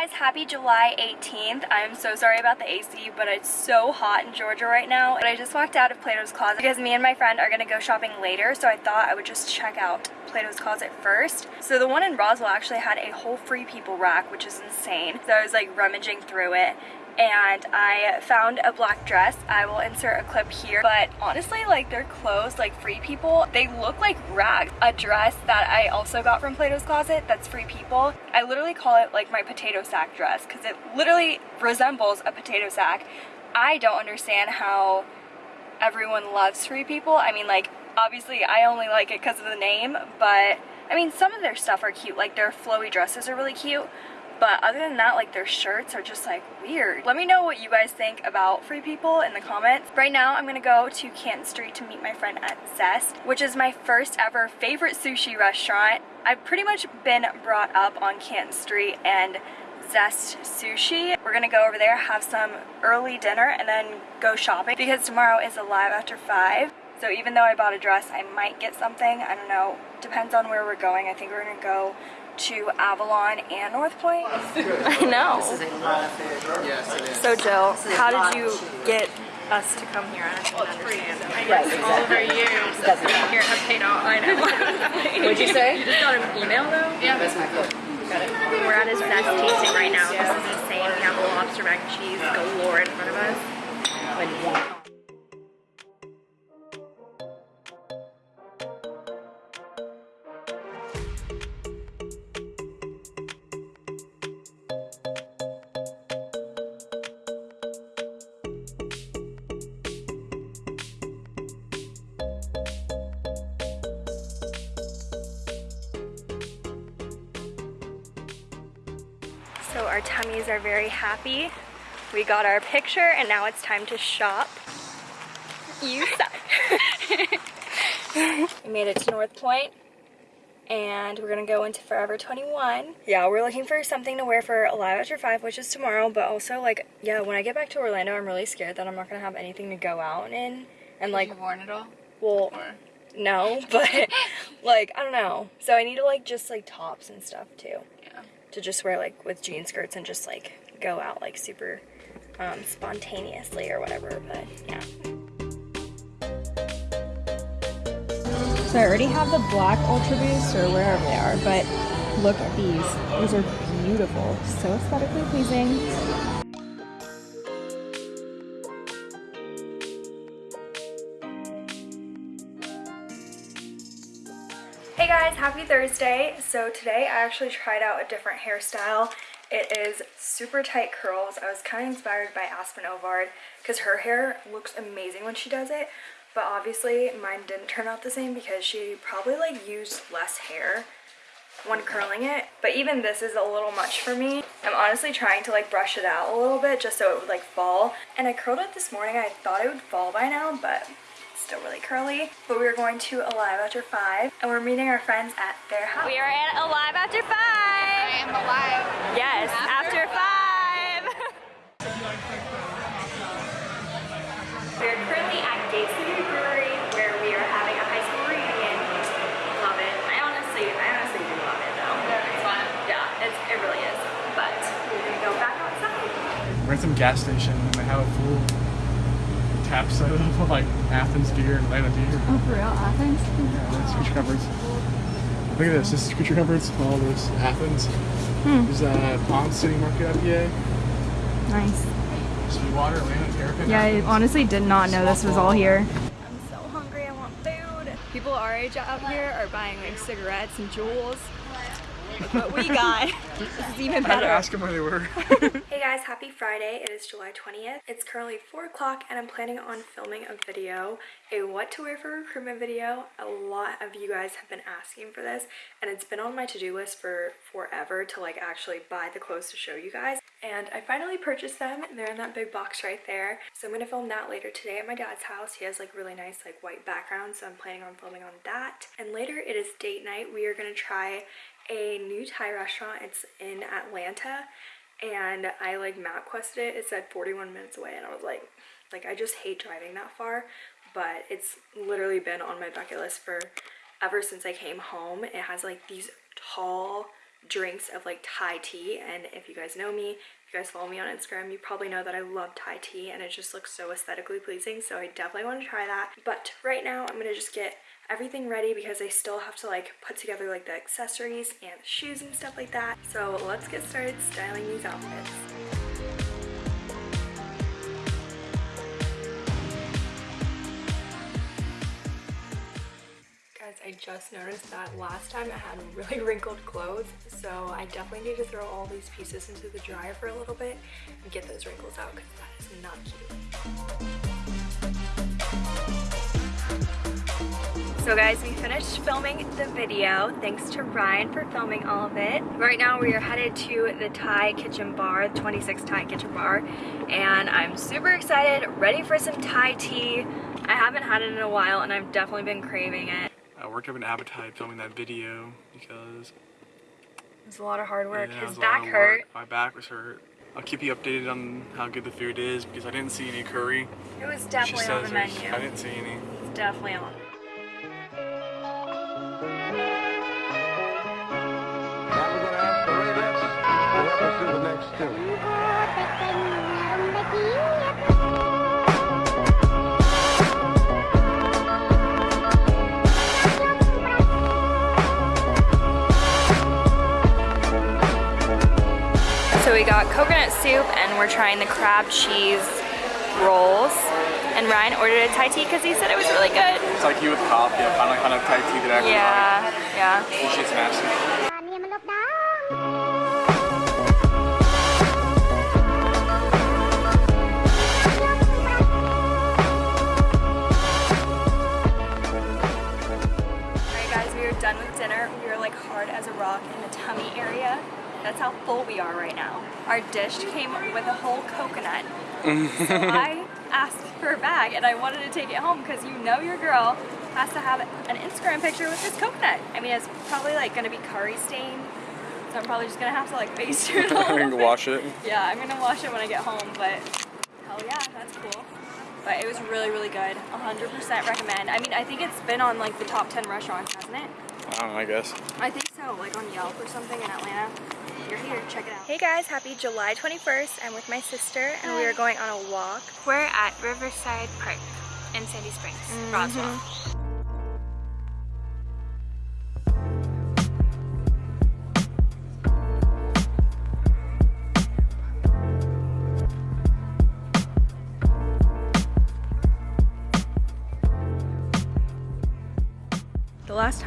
guys, happy July 18th. I'm so sorry about the AC, but it's so hot in Georgia right now. But I just walked out of Plato's Closet because me and my friend are gonna go shopping later, so I thought I would just check out Plato's Closet first. So the one in Roswell actually had a whole Free People rack, which is insane. So I was like rummaging through it and I found a black dress. I will insert a clip here, but honestly, like their clothes, like Free People, they look like rags. A dress that I also got from Plato's Closet that's Free People. I literally call it like my potato sack dress because it literally resembles a potato sack. I don't understand how everyone loves Free People. I mean, like, obviously I only like it because of the name, but I mean, some of their stuff are cute. Like their flowy dresses are really cute, but other than that, like their shirts are just like weird. Let me know what you guys think about Free People in the comments. Right now, I'm gonna go to Canton Street to meet my friend at Zest, which is my first ever favorite sushi restaurant. I've pretty much been brought up on Canton Street and Zest Sushi. We're gonna go over there, have some early dinner, and then go shopping because tomorrow is a live after 5. So even though I bought a dress, I might get something. I don't know. Depends on where we're going. I think we're gonna go to Avalon and North Point. I know. This is a lot of food. Yes, it is. So Jill, how did you get us to come here? I don't understand. Right, exactly. all over you. Doesn't matter. Here, have paid off. I know. What'd you say? you just got an email though? Yeah. That's my food. We're at his best tasting right now. This is insane. We have a lobster mac and cheese galore in front of us. So our tummies are very happy. We got our picture and now it's time to shop. You suck. we made it to North Point and we're gonna go into Forever 21. Yeah, we're looking for something to wear for Alive After 5, which is tomorrow, but also like, yeah, when I get back to Orlando, I'm really scared that I'm not gonna have anything to go out in. And like, You've worn it all? well, Or? no, but like, I don't know. So I need to like just like tops and stuff too. To just wear like with jean skirts and just like go out like super um, spontaneously or whatever but yeah So I already have the black Ultra Boost or wherever they are, but look at these. These are beautiful, so aesthetically pleasing. Hey guys happy thursday. So today i actually tried out a different hairstyle. It is super tight curls. I was kind of inspired by Aspyn Ovard because her hair looks amazing when she does it but obviously mine didn't turn out the same because she probably like used less hair when curling it but even this is a little much for me. I'm honestly trying to like brush it out a little bit just so it would like fall and i curled it this morning. I thought it would fall by now but still really curly but we are going to alive after five and we're meeting our friends at their house. We are at alive after five. I am alive. yes after, five. We're currently at Gate City Brewery where we are having a high school reunion. Love it. I honestly i honestly do love it though. It's fun. yeah it's, it really is. But we're gonna go back outside. We're at some gas station. And they have a full tap set of like Athens beer and Atlanta beer. Oh, for real, Athens? Yeah, that's Creature Comforts. Look at this. This is Creature Comforts. All this Athens. Hmm. There's uh, Pond City Market IPA. Nice. Sweetwater, Atlanta Terrapin. Yeah, I honestly did not know this was all here. I'm so hungry, I want food. People our age out here are buying like cigarettes and Juuls. What we got this is even I had to ask them where they were. Hey guys, happy Friday. It is July 20th. It's currently 4 o'clock and I'm planning on filming a video, a what to wear for recruitment video. A lot of you guys have been asking for this and it's been on my to-do list for forever to like actually buy the clothes to show you guys. And I finally purchased them. They're in that big box right there. So I'm gonna film that later today at my dad's house. He has like really nice like white background so I'm planning on filming on that. And later it is date night. We are gonna try a new Thai restaurant. It's in Atlanta and I like MapQuested it. It said 41 minutes away, and I was like, like I just hate driving that far, but it's literally been on my bucket list for ever since I came home. It has like these tall drinks of like Thai tea. And if you guys know me, if you guys follow me on Instagram, you probably know that I love Thai tea and it just looks so aesthetically pleasing. So I definitely want to try that. But right now I'm gonna just get everything ready because I still have to like put together like the accessories and shoes and stuff like that. So let's get started styling these outfits. I just noticed that last time I had really wrinkled clothes, so I definitely need to throw all these pieces into the dryer for a little bit and get those wrinkles out because that is not cute. So guys, we finished filming the video. Thanks to Ryan for filming all of it. Right now we are headed to the Thai Kitchen Bar, 26 Thai Kitchen Bar, and I'm super excited, ready for some Thai tea. I haven't had it in a while and I've definitely been craving it. I worked up an appetite filming that video because It's a lot of hard work. yeah, His was a lot back hurt. work. My back was hurt. I'll keep you updated on how good the food is because I didn't see any curry. It was She definitely on the menu. I didn't see any. It's definitely on. Now we're gonna ask the Raydets to help us do the next tune. So we got coconut soup and we're trying the crab cheese rolls. And Ryan ordered a Thai tea because he said it was really good. It's like you with coffee. I found like kind of Thai tea that I actually Yeah, yeah. like. Usually it's nasty. That's how full we are right now. Our dish came with a whole coconut. so I asked for a bag and I wanted to take it home because you know your girl has to have an Instagram picture with this coconut. I mean, it's probably like gonna be curry stained. So I'm probably just gonna have to like baste it a I'm gonna bit. wash it. Yeah, I'm gonna wash it when I get home, but hell yeah, that's cool. But it was really, really good. 100% recommend. I mean, I think it's been on like the top 10 restaurants, hasn't it? I don't know, I guess. I think so, like on Yelp or something in Atlanta. You're here, check it out. Hey guys, happy July 21st. I'm with my sister and we are going on a walk. We're at Riverside Park in Sandy Springs, mm-hmm. Roswell. The last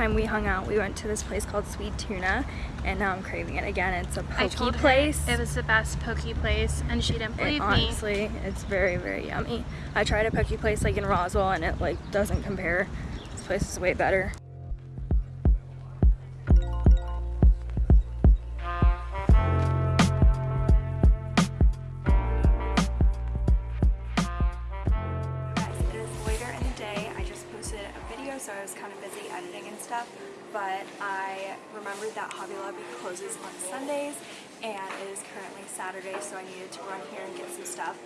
time we hung out, we went to this place called Sweet Tuna and now I'm craving it again. It's a poke place. it was the best poke place, and she didn't It- believe me. honestly, it's very, very yummy. I tried a poke place like in Roswell and it like doesn't compare. This place is way better. Stuff. But I remembered that Hobby Lobby closes on Sundays, and it is currently Saturday, so I needed to run here and get some stuff.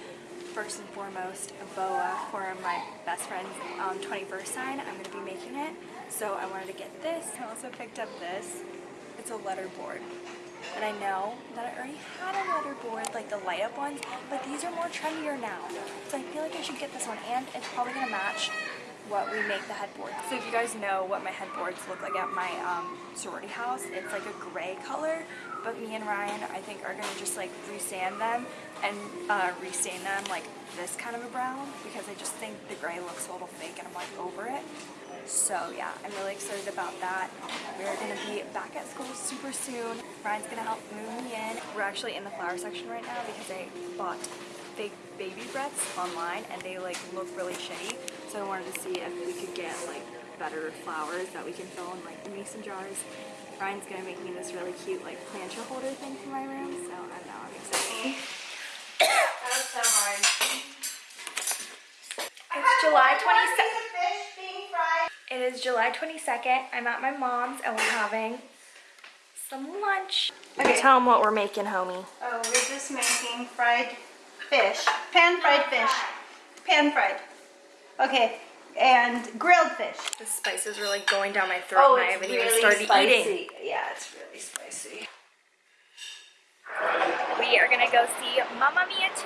First and foremost, a boa for my best friend's um, 21st sign. I'm going to be making it, so I wanted to get this. I also picked up this. It's a letter board. And I know that I already had a letter board, like the light up ones, but these are more trendier now. So I feel like I should get this one, and it's probably gonna match what we make the headboard. So if you guys know what my headboards look like at my um, sorority house, it's like a gray color, but me and Ryan, I think, are gonna just like resand them and uh, restain them like this kind of a brown, because I just think the gray looks a little fake and I'm like over it. So yeah, I'm really excited about that. We're gonna be back at school super soon. Ryan's gonna help move me in. We're actually in the flower section right now because I bought fake baby breaths online and they like look really shitty. So I wanted to see if we could get like better flowers that we can fill in like mason jars. Ryan's gonna make me this really cute like planter holder thing for my room. So I don't know, I'm excited. That's so hard. It's July 22nd. It is July 22nd. I'm at my mom's and we're having some lunch. Okay. Tell them what we're making, homie. Oh, we're just making fried fish, pan fried fish, pan fried. Okay, and grilled fish. The spice is really going down my throat and oh, I haven't even started eating. Yeah, it's really spicy. We are gonna go see Mamma Mia 2.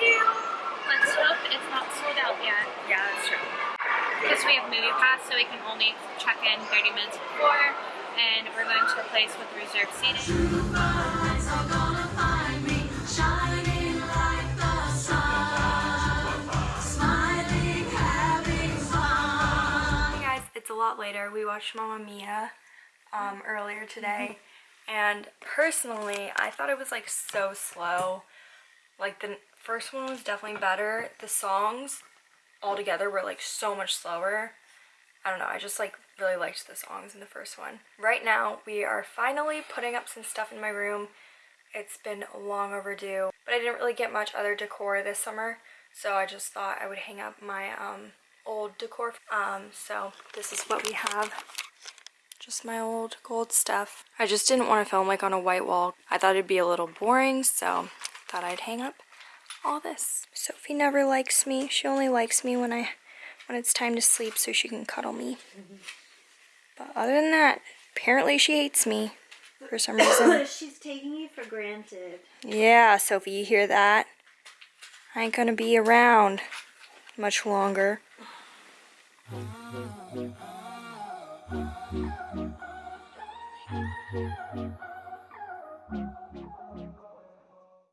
Let's hope it's not sold out yet. Yeah, that's true. Because we have movie pass, so we can only check in 30 minutes before. And we're going to a place with reserved seating. It's a lot later. We watched Mamma Mia um, earlier today, and personally, I thought it was like so slow. Like the first one was definitely better. The songs altogether were like so much slower. I don't know, I just like really liked the songs in the first one. Right now, we are finally putting up some stuff in my room. It's been long overdue, but I didn't really get much other decor this summer, so I just thought I would hang up my um, old decor. Um, so this is what we have. Just my old gold stuff. I just didn't want to film like on a white wall. I thought it'd be a little boring, so thought I'd hang up all this. Sophie never likes me. She only likes me when I when it's time to sleep so she can cuddle me. But other than that, apparently she hates me for some reason. She's taking you for granted. Yeah, Sophie, you hear that? I ain't gonna be around much longer.